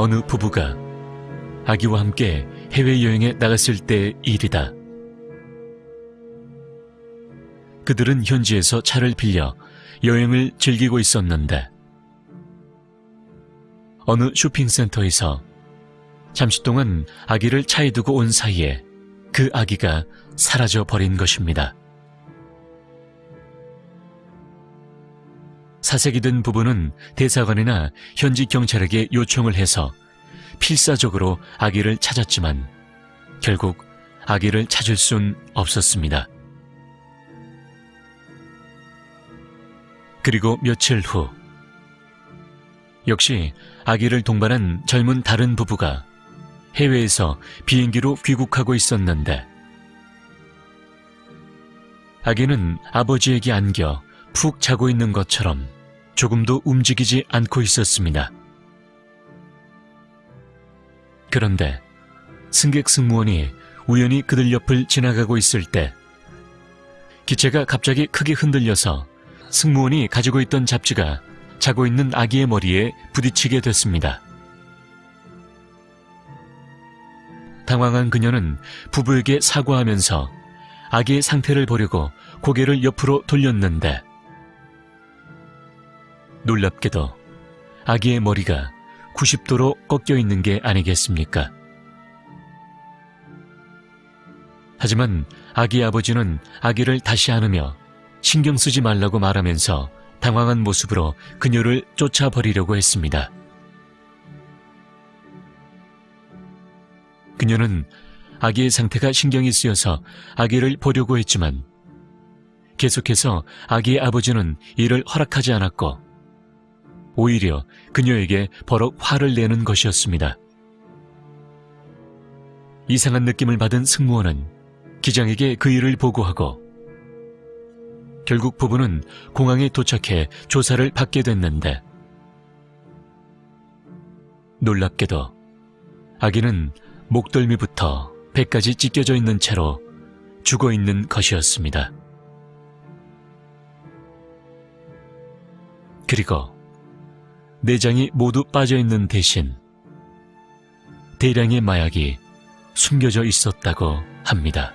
어느 부부가 아기와 함께 해외여행에 나갔을 때의 일이다. 그들은 현지에서 차를 빌려 여행을 즐기고 있었는데 어느 쇼핑센터에서 잠시 동안 아기를 차에 두고 온 사이에 그 아기가 사라져 버린 것입니다. 사색이 든 부부는 대사관이나 현지 경찰에게 요청을 해서 필사적으로 아기를 찾았지만 결국 아기를 찾을 순 없었습니다. 그리고 며칠 후 역시 아기를 동반한 젊은 다른 부부가 해외에서 비행기로 귀국하고 있었는데 아기는 아버지에게 안겨 푹 자고 있는 것처럼 조금도 움직이지 않고 있었습니다. 그런데 승객 승무원이 우연히 그들 옆을 지나가고 있을 때 기체가 갑자기 크게 흔들려서 승무원이 가지고 있던 잡지가 자고 있는 아기의 머리에 부딪히게 됐습니다. 당황한 그녀는 부부에게 사과하면서 아기의 상태를 보려고 고개를 옆으로 돌렸는데 놀랍게도 아기의 머리가 90도로 꺾여 있는 게 아니겠습니까? 하지만 아기 아버지는 아기를 다시 안으며 신경 쓰지 말라고 말하면서 당황한 모습으로 그녀를 쫓아버리려고 했습니다. 그녀는 아기의 상태가 신경이 쓰여서 아기를 보려고 했지만 계속해서 아기의 아버지는 이를 허락하지 않았고 오히려 그녀에게 버럭 화를 내는 것이었습니다. 이상한 느낌을 받은 승무원은 기장에게 그 일을 보고하고 결국 부부는 공항에 도착해 조사를 받게 됐는데 놀랍게도 아기는 목덜미부터 배까지 찢겨져 있는 채로 죽어 있는 것이었습니다. 그리고 내장이 모두 빠져 있는 대신 대량의 마약이 숨겨져 있었다고 합니다.